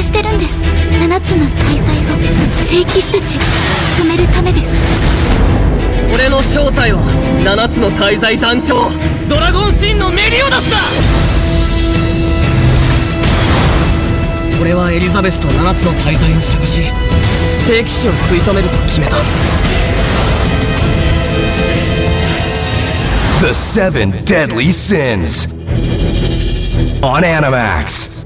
探してるんです。7つの大罪を聖騎士たちを止めるためです。俺の正体は7つの大罪団長ドラゴンシンのメリオダスだ!俺はエリザベスと7つの大罪を探し聖騎士を食い止めると決めた。The Seven Deadly Sins on Animax.